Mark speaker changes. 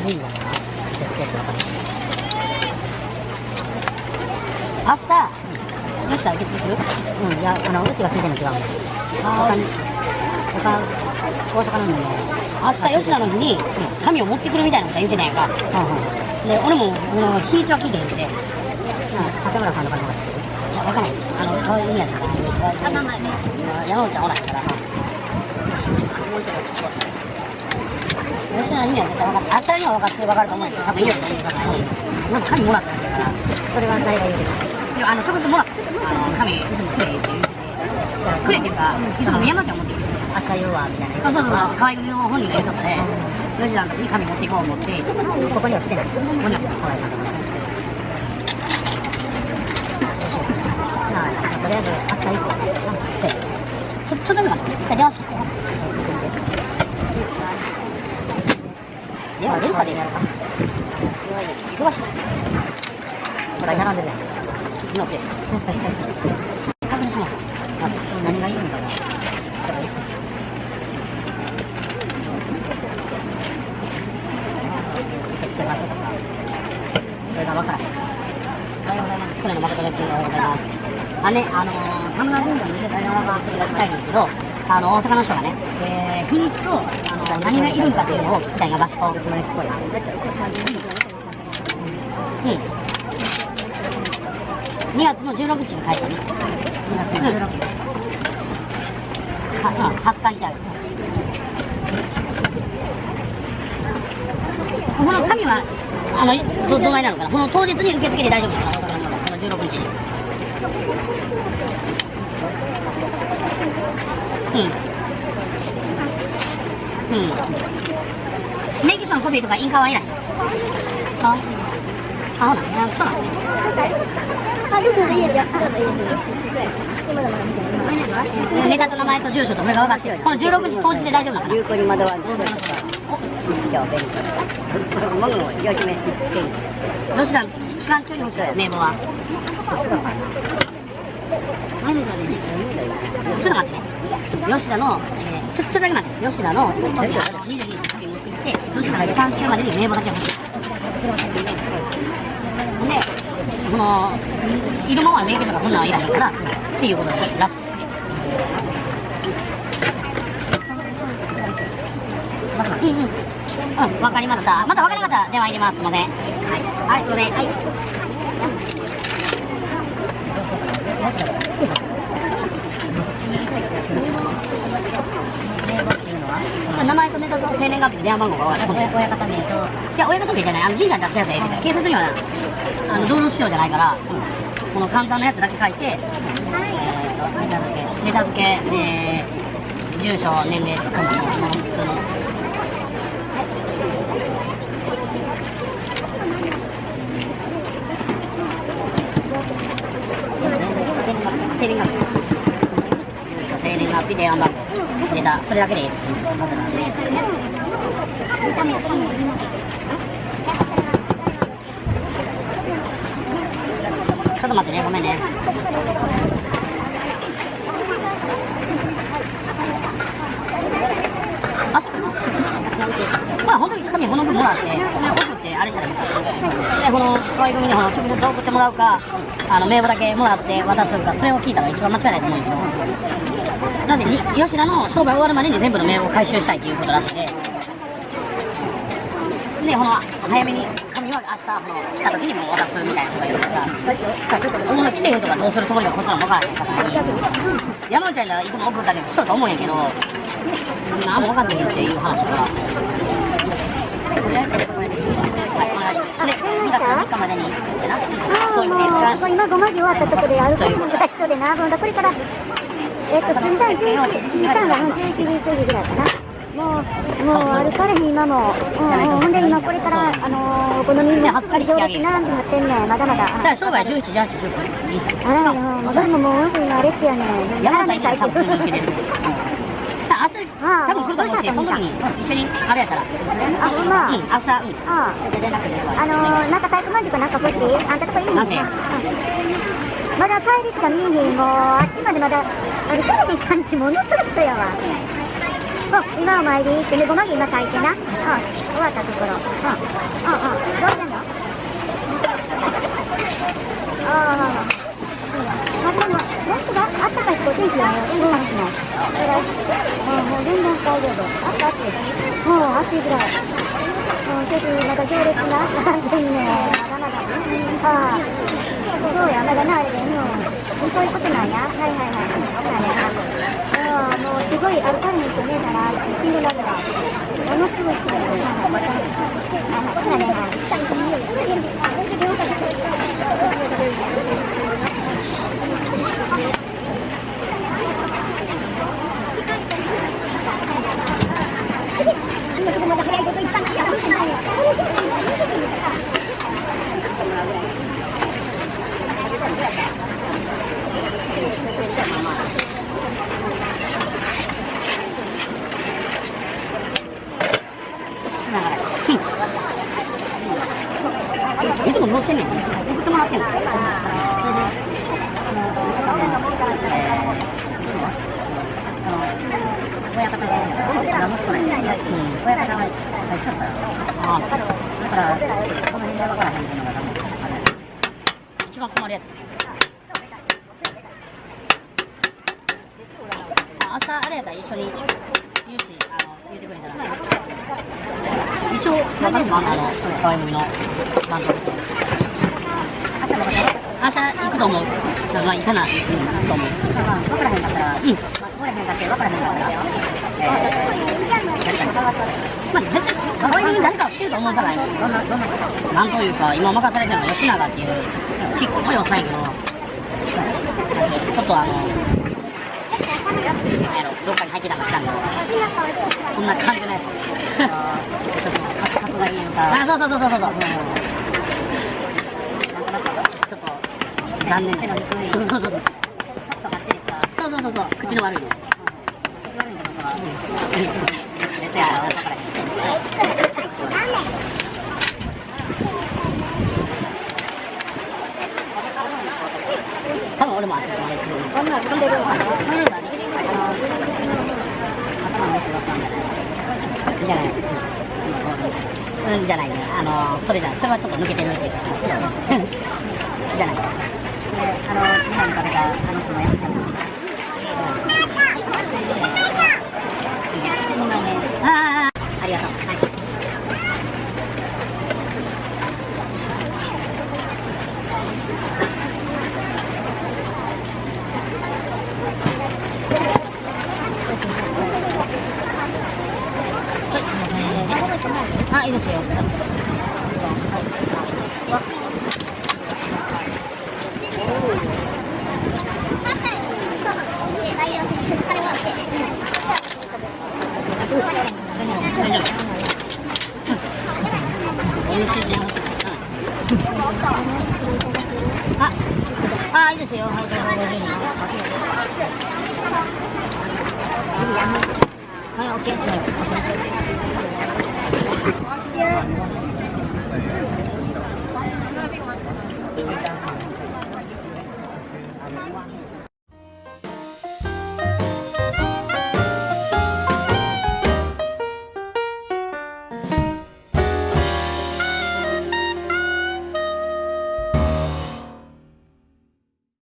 Speaker 1: 神社かなちょっと分か
Speaker 2: 明日吉田受け付ける
Speaker 1: うん。いやあのうちが聞いてるの違うん。だ他に他大阪のに
Speaker 2: 明日吉田の日に紙を持ってくるみたいなこと言ってたやんか
Speaker 1: うんうん
Speaker 2: で俺もこの日にちは聞いてへんくて
Speaker 1: 竹村さんの方が知ってる
Speaker 2: 分かんないあのそういう意味やったから山内はおらへんから吉田には絶対分かって明日には分かってる分かると思うんやけど多分いいよって言うからになんか紙もらったんだから
Speaker 1: それは誰が言うてる
Speaker 2: いやあの直接もらったあの紙くれって言ってくれっていうかいつも山内は持ってきて
Speaker 1: 明日言うわみたいな
Speaker 2: そうそうそう河合組の本人が言うとったで吉田の時に紙持っていこう思って
Speaker 1: ここには来てない
Speaker 2: ここには
Speaker 1: はいまあとりあえず明日以降
Speaker 2: せちょちょっとだけ待って一回電話して電話出るか出るか忙しい。
Speaker 1: これ並んでるやん
Speaker 2: 昨日で確認します
Speaker 1: あ何がい。い。んだろうそれが分からへん
Speaker 2: おはようござい。ます。去年の誠です。おはようござい。ます。あね、あのー、田村神社に出た電話がちょっしたい。んですけど、あの、大阪の人がね、えー、日にちと、あの、何がいるんかっていうのを聞きたいが場所と。
Speaker 1: 島に聞こえ
Speaker 2: うん。2月の16日に帰ったね。2月の16日。は、うん、20日にじゃこの紙は、あの、ど、どないなのかなこの当日に受付で大丈夫なのかなこの16日に。うん。うん。免許証のコピーとか印鑑はいらない
Speaker 1: いいいい
Speaker 2: ネタと名前と住所とこれが分かってるこの16日当日で大丈夫なのかな？
Speaker 1: 有効に惑わず一生勉強。ものをよじめして
Speaker 2: 吉田期間中に欲しい名簿はちょっと待って。ね吉田の、えー、ちょちょっとだけ待って。吉田のあの22日の旅持って。きて。吉田が期間中までに名簿だけ欲しいでこのいるもんは免許とかこんなんはいらへんからって。いうことですらしいうんうんうん、わかりました。またわからなかったら電話入れます。すみません。はい、はい、すみません。はい。名前と生年月日と電話番号が分かる。
Speaker 1: 親方名と
Speaker 2: いや、親方名じゃない。あの、神社に出すやつはええねん警察には、あの、道路使用じゃないから、この簡単なやつだけ書いて、えー、ネタ付け、ネタ付け、えー、住所、年齢とかも、普通の。生年月日。住所、生年月日、電話番号、ネタ、それだけでいい。ちょっと待ってね、ごめんね。あ、そうまあ、本当に紙この分もらって、送ってあれしたらいいです。で、この可愛い組にこの直接送ってもらうか、あの名簿だけもらって渡すか、それを聞いたら一番間違いないと思うんだけど。なんでに、吉田の商売終わるまでに全部の名簿を回収したいということらしいで。で、この早めに紙は明日この来た時にもう渡すみたいなことが言うから、もう来てへんとかどうするつもりがこっちなの分からへんからに、山内ちゃんがいつも送ったりしとると思うんやけど、何も分かってへんっていう話だから。でいいはい、お願いします。で、2月の3日までに、やな、そういうことで。
Speaker 1: 今5文字終わったところで歩く人でな、ほんだこれから、えっと、寸断11時間が11時ぐらいかな。もう、もう歩かれへん、今も。うんうん、ほんで今これから、あのー、お好みの行列並んでなってんねん、まだまだ。
Speaker 2: だから商売11、18、19。
Speaker 1: あらよ、もうそれももう今あれってやねん。
Speaker 2: 山ちゃん普通に受けれる。明日、多分来ると思うし、その時に一緒にあれやったら。
Speaker 1: あ、ほんま。
Speaker 2: うん、明日、うん。
Speaker 1: あのー、なんか体育まんじゅうかなんか欲しい？あんたとこいい？ねんな。まだ帰りしか見えへん、もう、あっちまでまだ、あれ、テレビ感じものすごくやわ。う、今お参りってね、ごまぎ今書いてな。うん、終わったところ。うん、うん、うん。どうしたのああ。まあ、でも、本当だ、あったかいってお天気だよ。うん、話も。それが、もう、もう全然いけど。あった暑い。もう暑いぐらい。うん、結局まだ行列が並んでんね。まだまだ。ああ。そうや、まだな、あれで、うん。そういうことなんや。はいはいはい。そうなんや。ああ、もうすごい歩かれへんとねえから、死んでなるわ。ものすごい人だよ。はいはいはい。
Speaker 2: だからいつも乗せねん送ってもらってんの？親方がいるん。だから息子なんやうん。親方が入っとったらだからこの辺で分からへんっていうのが一番困るやつ朝あれやったら一緒に。言うしあの言うてくれたら一応分かるかなあの河合組のバンド明日行くと思うまあ行かなうん行くと思う分からへんかったらうん分からへんかって分からへんかったらえーまあ絶対河合組誰かは知ってると思うからどんなどんななんというか今任されてるのが吉永っていうちっこいおっさんやけどちょっとあのどっかに入ってたかずたんだこんな感じのやつちょっとカツカがいいのかあそうそうそうそうそうちょっと残念手の低いそうそうそうそうそうそうそう口の悪いの、口悪いは、あか多分俺もれな？でじゃないうんじゃないねあのそれじゃそれはちょっと抜けてるっていうかじゃないであの日本に食べたあの人のやつじゃないああありがとうはいあ、いいですよ。大丈夫。美味しいです。あ、あ、いいですよ。はい、どうぞご自由にはい、オッケー。